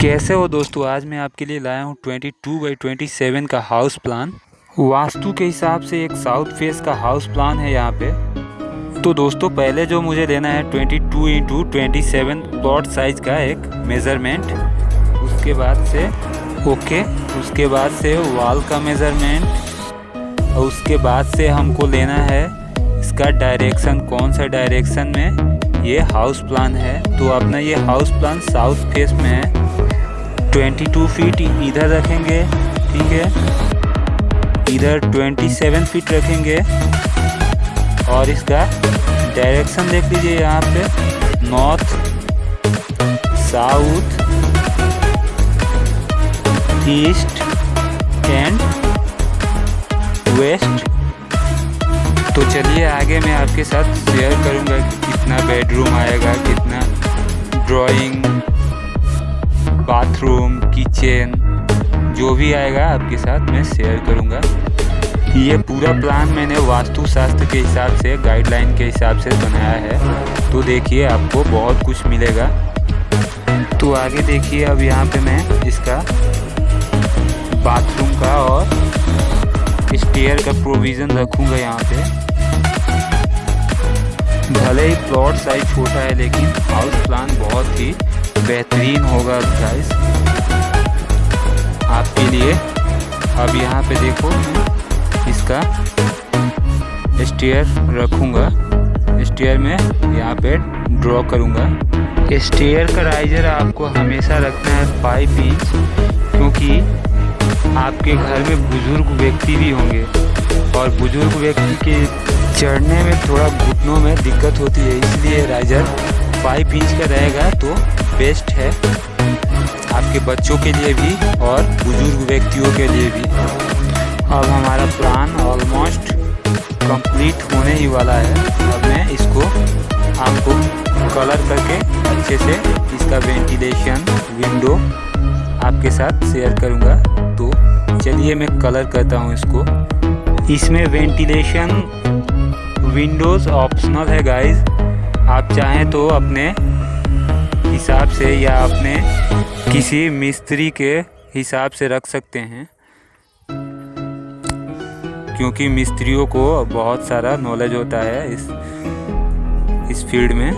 कैसे हो दोस्तों? आज मैं आपके लिए लाया हूँ 22 टू बाई 27 का हाउस प्लान वास्तु के हिसाब से एक साउथ फेस का हाउस प्लान है यहाँ पे। तो दोस्तों, पहले जो मुझे लेना है 22 two into twenty plot size का एक मेज़रमेंट उसके बाद से ओके उसके बाद से वॉल का मेज़रमेंट और उसके बाद से हमको लेना है इसका डायरेक्शन कौन सा डायरेक्शन में ये हाउस प्लान है। तो अपना ये हाउस प्लान साउथ फेस में है। 22 फीट इधर रखेंगे, ठीक है? इधर 27 फीट रखेंगे। और इसका डायरेक्शन देख लीजिए यहाँ पे। North south east and west तो चलिए आगे मैं आपके साथ शेयर करूँगा कितना बेडरूम आएगा, कितना ड्राइंग बाथरूम किचन जो भी आएगा आपके साथ मैं शेयर करूँगा। ये पूरा प्लान मैंने वास्तु शास्त्र के हिसाब से गाइडलाइन के हिसाब से बनाया है। तो देखिए, आपको बहुत कुछ मिलेगा। तो आगे देखिए, अब यहाँ पे मैं इसका बाथरूम का और स्टेयर का प्रोविज़न रखूँगा यहाँ पे। भले ही प्लॉट साइज़ छोटा है, लेकिन हाउस प्लान बहुत ही बेहतरीन होगा गाइस आपके लिए। अब यहाँ पे देखो, इसका स्टेयर रखूँगा। स्टेयर में यहाँ पे ड्रॉ करूँगा। स्टेयर का राइजर आपको हमेशा रखना है फाइव इंच क्योंकि आपके घर में बुज़ुर्ग व्यक्ति भी होंगे। और बुज़ुर्ग व्यक्ति के चढ़ने में थोड़ा घुटनों में दिक्कत होती है, इसलिए राइजर फाइव इंच का रहेगा तो बेस्ट है आपके बच्चों के लिए भी और बुज़ुर्ग व्यक्तियों के लिए भी। अब हमारा प्लान ऑलमोस्ट कंप्लीट होने ही वाला है। अब मैं इसको आपको कलर करके अच्छे से इसका वेंटिलेशन विंडो आपके साथ शेयर करूँगा। तो चलिए मैं कलर करता हूँ इसको। इसमें वेंटिलेशन विंडोज़ ऑप्शनल है गाइस आप चाहें तो अपने हिसाब से या अपने किसी मिस्त्री के हिसाब से रख सकते हैं। क्योंकि मिस्त्रियों को बहुत सारा नॉलेज होता है इस इस फ़ील्ड में।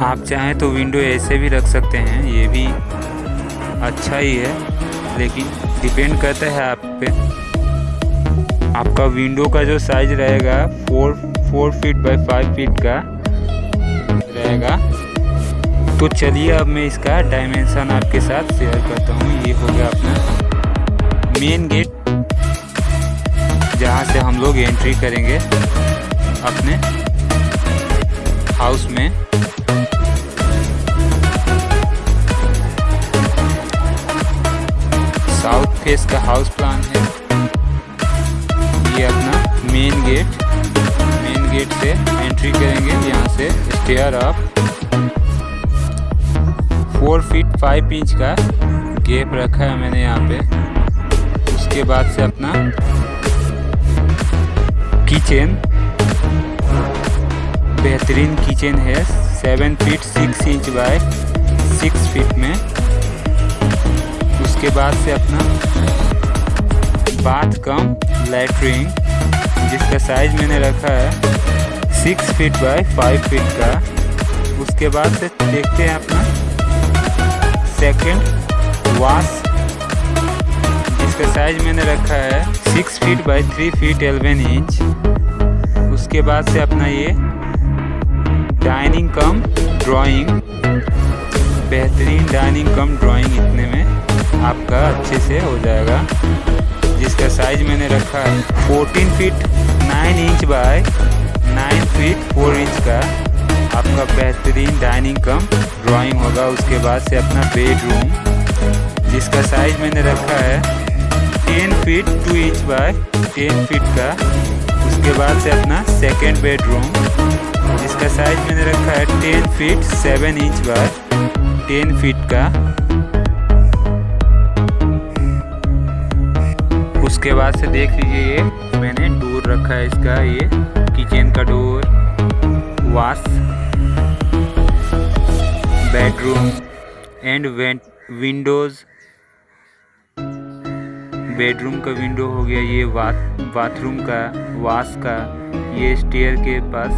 आप चाहें तो विंडो ऐसे भी रख सकते हैं, ये भी अच्छा ही है, लेकिन डिपेंड करता है आप पे। आपका विंडो का जो साइज़ रहेगा four four feet by five feet का रहेगा। तो चलिए अब मैं इसका डायमेंशन आपके साथ शेयर करता हूँ। ये हो गया अपना मेन गेट जहाँ से हम लोग एंट्री करेंगे अपने हाउस में। साउथ फेस का हाउस प्लान है। ये अपना मेन गेट मेन गेट से एंट्री करेंगे। यहाँ से stair up four feet five inch का गेप रखा है मैंने यहाँ पे। उसके बाद से अपना किचन बेहतरीन किचन है। Seven feet six inch by six feet में। उसके बाद से अपना बाथ कम लेटरिन जिसका साइज़ मैंने रखा है six feet by five feet का। उसके बाद से देखते हैं अपना सेकंड वाश जिसका साइज़ मैंने रखा है six feet by three feet eleven inch उसके बाद से अपना ये डाइनिंग कम ड्राइंग बेहतरीन डाइनिंग कम ड्राइंग इतने में आपका अच्छे से हो जाएगा। जिसका साइज़ मैंने रखा है fourteen feet nine inch by nine feet four inch का। आपका बेहतरीन डाइनिंग कम ड्राइंग होगा। उसके बाद से अपना बेडरूम जिसका साइज़ मैंने रखा है ten feet two inch by ten feet का। उसके बाद से अपना सेकेंड बेडरूम जिसका साइज़ मैंने रखा है ten feet seven inch by ten feet का। उसके बाद से देख लीजिए ये, मैंने डोर रखा है इसका, ये किचन का door wash bedroom and windows bedroom का विंडो हो गया ये बाथरूम का वाश का, ये स्टेयर के पास.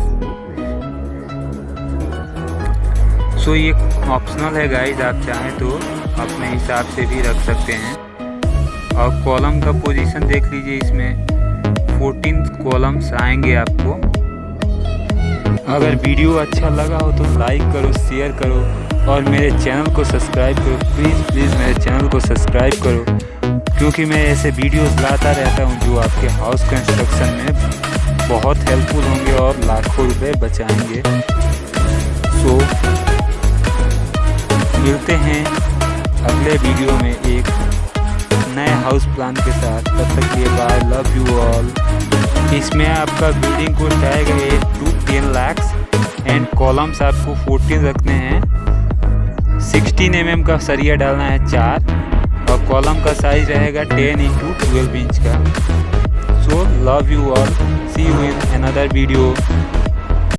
सो ये ऑप्शनल है गाइज़ आप चाहें तो अपने हिसाब से भी रख सकते हैं. और कॉलम का पोजीशन देख लीजिए इसमें. 14 कॉलम्स आएँगे आपको. अगर वीडियो अच्छा लगा हो तो लाइक करो शेयर करो. और मेरे चैनल को सब्सक्राइब करो। प्लीज़ प्लीज़ मेरे चैनल को सब्सक्राइब करो। क्योंकि मैं ऐसे वीडियोस लाता रहता हूँ जो आपके हाउस कंस्ट्रक्शन में बहुत हेल्पफुल होंगे और लाखों रुपए बचाएँगे। सो मिलते हैं अगले वीडियो में एक नए हाउस प्लान के साथ। तब तक ये बाय लव यू ऑल इसमें आपका बिल्डिंग को eight to ten lakhs and columns आपको फोर्टीन रखने हैं। सिक्सटीन एम का सरिया डालना है चार और कॉलम का साइज़ रहेगा टेन इंटू ट्वेल्व इंच का। So love you all see you in another video